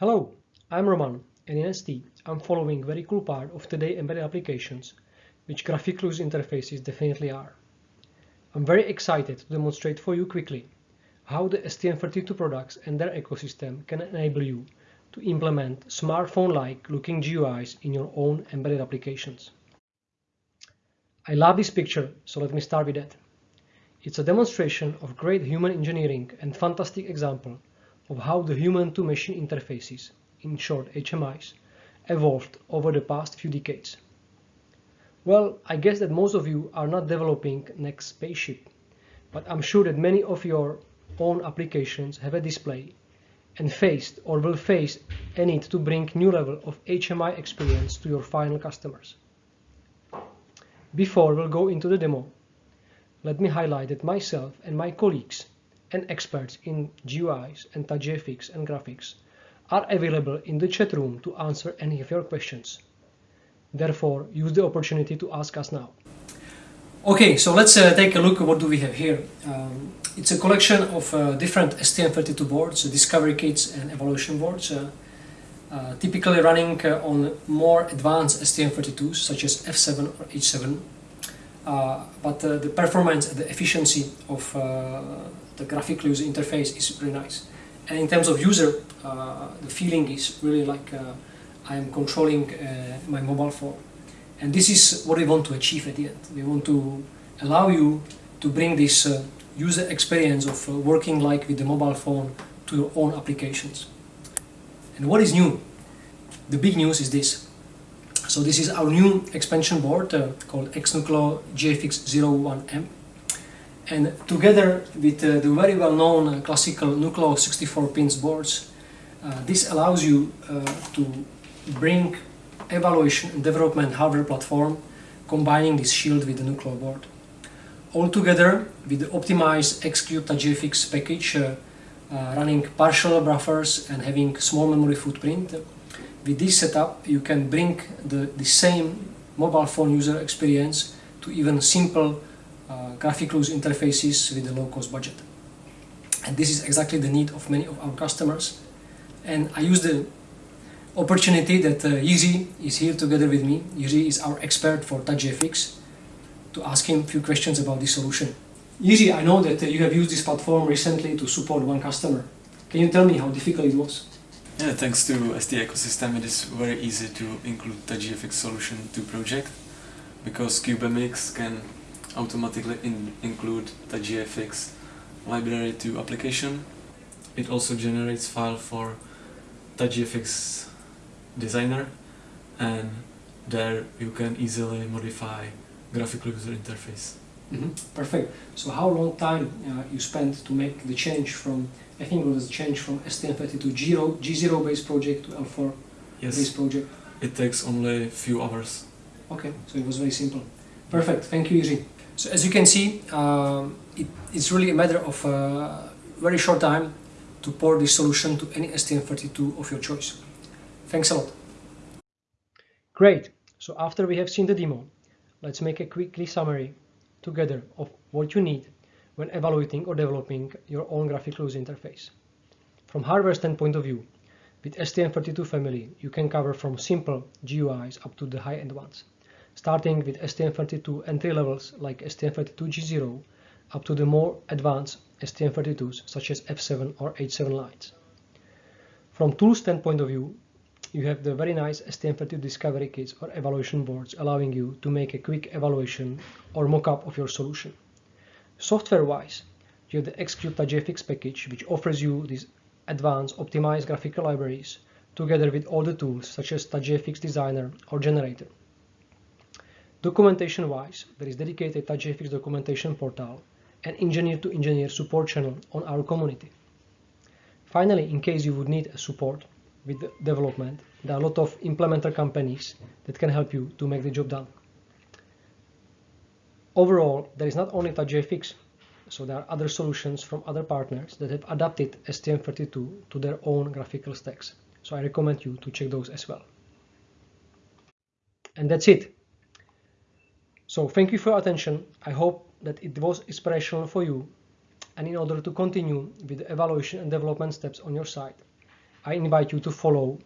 Hello, I'm Roman and in ST I'm following very cool part of today embedded applications, which graphical user interfaces definitely are. I'm very excited to demonstrate for you quickly how the STM32 products and their ecosystem can enable you to implement smartphone-like looking GUIs in your own embedded applications. I love this picture, so let me start with that. It's a demonstration of great human engineering and fantastic example of how the human-to-machine interfaces, in short HMIs, evolved over the past few decades. Well, I guess that most of you are not developing next spaceship, but I'm sure that many of your own applications have a display and faced or will face a need to bring new level of HMI experience to your final customers. Before we'll go into the demo, let me highlight that myself and my colleagues and experts in GUIs and TouchGFX and graphics are available in the chat room to answer any of your questions. Therefore, use the opportunity to ask us now. Okay, so let's uh, take a look at what do we have here. Um, it's a collection of uh, different STM32 boards, uh, discovery kits and evaluation boards, uh, uh, typically running uh, on more advanced STM32s such as F7 or H7. but the performance and the efficiency of the graphical user interface is really nice. And in terms of user, the feeling is really like I am controlling my mobile phone. And this is what we want to achieve at the end. We want to allow you to bring this uh, user experience of uh, working like with the mobile phone to your own applications. And what is new? The big news is this. So this is our new expansion board uh, called XNucleo GFX01M. And together with uh, the very well-known uh, classical Nucleo 64 pins boards, uh, this allows you to bring evaluation and development hardware platform combining this shield with the Nucleo board. Altogether, with the optimized GFX package uh, uh, running partial buffers and having small memory footprint, with this setup you can bring the, the same mobile phone user experience to even simple uh, graphical user interfaces with a low-cost budget. And this is exactly the need of many of our customers. And I use the opportunity that uh, is here together with me. Jiří is our expert for TouchGFX to ask him a few questions about this solution. Jiří, I know that uh, you have used this platform recently to support one customer. Can you tell me how difficult it was? Yeah, thanks to ST ecosystem it is very easy to include TouchGFX solution to project because CubeMX can automatically in include TouchGFX library to application. It also generates file for TouchGFX designer and there you can easily modify graphical user interface. Mm -hmm. Perfect. So how long time uh, you spent to make the change from, I think it was a change from STM32 G0, G0 based project to L4 yes. based project? It takes only a few hours. Okay, so it was very simple. Perfect, thank you Jiří. So as you can see, um, it, it's really a matter of a uh, very short time to port this solution to any STM32 of your choice. Thanks a lot. Great. So after we have seen the demo, let's make a quickly summary together of what you need when evaluating or developing your own graphical user interface. From hardware standpoint of view, with STM32 family, you can cover from simple GUIs up to the high-end ones, starting with STM32 entry levels like STM32G0 up to the more advanced STM32s such as F7 or H7 lines. From tool standpoint of view, you have the very nice STM32 discovery kits or evaluation boards allowing you to make a quick evaluation or mock-up of your solution. Software-wise, you have the Xcube GFX package which offers you these advanced optimized graphical libraries together with all the tools such as TouchGFX Designer or Generator. Documentation-wise, there is dedicated TouchGFX documentation portal and engineer-to-engineer -engineer support channel on our community. Finally, in case you would need a support, with development, there are a lot of implementer companies that can help you to make the job done. Overall, there is not only TouchGFX, so there are other solutions from other partners that have adapted STM32 to their own graphical stacks. So I recommend you to check those as well. And that's it. So thank you for your attention. I hope that it was inspirational for you and in order to continue with the evaluation and development steps on your side I invite you to follow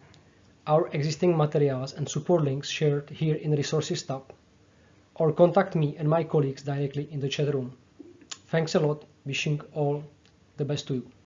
our existing materials and support links shared here in the Resources tab, or contact me and my colleagues directly in the chat room. Thanks a lot, wishing all the best to you.